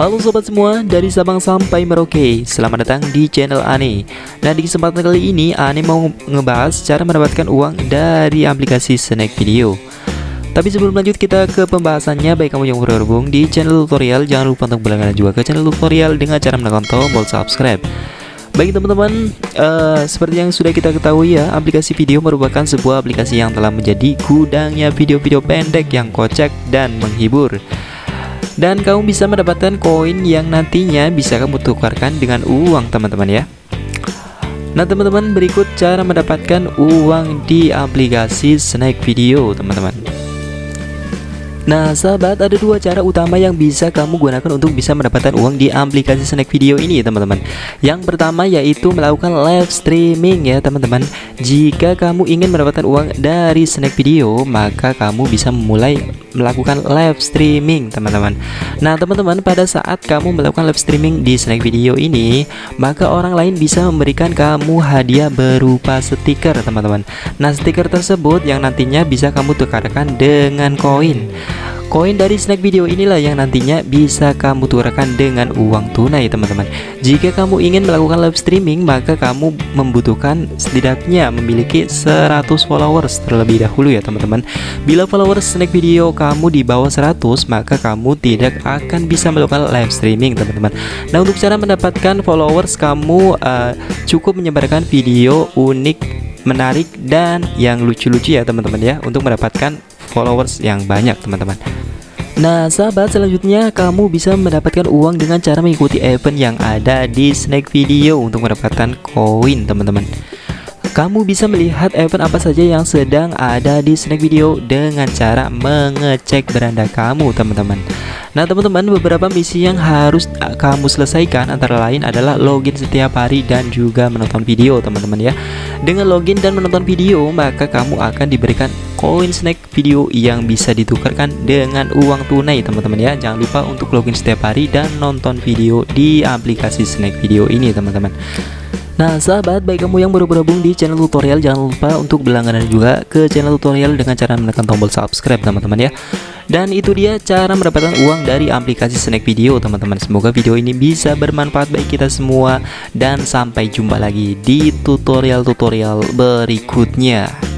Halo sobat semua, dari Sabang sampai Merauke. Selamat datang di channel Ane. Nah di kesempatan kali ini Ane mau ngebahas cara mendapatkan uang dari aplikasi Snack Video. Tapi sebelum lanjut kita ke pembahasannya. Baik kamu yang bergabung di channel tutorial Jangan lupa untuk berlangganan juga ke channel tutorial Dengan cara menekan tombol subscribe. Baik teman-teman, uh, seperti yang sudah kita ketahui ya, aplikasi video merupakan sebuah aplikasi yang telah menjadi gudangnya video-video pendek yang kocak dan menghibur dan kamu bisa mendapatkan koin yang nantinya bisa kamu tukarkan dengan uang teman-teman ya. Nah teman-teman berikut cara mendapatkan uang di aplikasi Snack Video teman-teman. Nah sahabat ada dua cara utama yang bisa kamu gunakan untuk bisa mendapatkan uang di aplikasi snack video ini teman-teman. Yang pertama yaitu melakukan live streaming ya teman-teman. Jika kamu ingin mendapatkan uang dari snack video maka kamu bisa memulai melakukan live streaming teman-teman. Nah teman-teman pada saat kamu melakukan live streaming di snack video ini Maka orang lain bisa memberikan kamu hadiah berupa stiker teman-teman. Nah stiker tersebut yang nantinya bisa kamu tukarkan dengan koin Koin dari snack video inilah yang nantinya bisa kamu tukarkan dengan uang tunai teman-teman. Jika kamu ingin melakukan live streaming maka kamu membutuhkan setidaknya memiliki 100 followers terlebih dahulu ya teman-teman. Bila followers snack video kamu di bawah 100 maka kamu tidak akan bisa melakukan live streaming teman-teman. Nah untuk cara mendapatkan followers kamu uh, cukup menyebarkan video unik menarik dan yang lucu-lucu ya teman-teman ya untuk mendapatkan followers yang banyak teman-teman. Nah sahabat selanjutnya kamu bisa mendapatkan uang dengan cara mengikuti event yang ada di snack video untuk mendapatkan koin teman-teman. Kamu bisa melihat event apa saja yang sedang ada di snack video dengan cara mengecek beranda kamu teman-teman. Nah teman-teman beberapa misi yang harus kamu selesaikan antara lain adalah login setiap hari dan juga menonton video teman-teman ya. Dengan login dan menonton video maka kamu akan diberikan koin snack video yang bisa ditukarkan dengan uang tunai teman-teman ya. Jangan lupa untuk login setiap hari dan nonton video di aplikasi snack video ini teman-teman. Nah sahabat baik kamu yang baru bergabung di channel tutorial jangan lupa untuk berlangganan juga ke channel tutorial dengan cara menekan tombol subscribe teman-teman ya. Dan itu dia cara mendapatkan uang dari aplikasi snack video teman-teman. Semoga video ini bisa bermanfaat bagi kita semua. Dan sampai jumpa lagi di tutorial-tutorial berikutnya